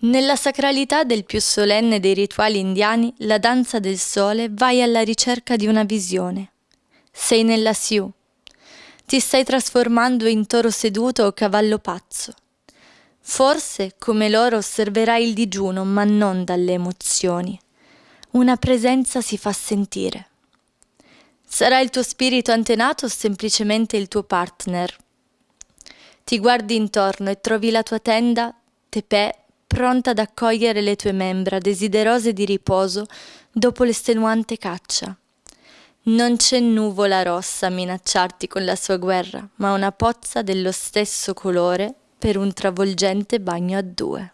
Nella sacralità del più solenne dei rituali indiani, la danza del sole, vai alla ricerca di una visione. Sei nella Sioux. Ti stai trasformando in toro seduto o cavallo pazzo. Forse, come loro, osserverai il digiuno, ma non dalle emozioni. Una presenza si fa sentire. Sarà il tuo spirito antenato o semplicemente il tuo partner? Ti guardi intorno e trovi la tua tenda, tepè, pronta ad accogliere le tue membra, desiderose di riposo dopo l'estenuante caccia. Non c'è nuvola rossa a minacciarti con la sua guerra, ma una pozza dello stesso colore per un travolgente bagno a due.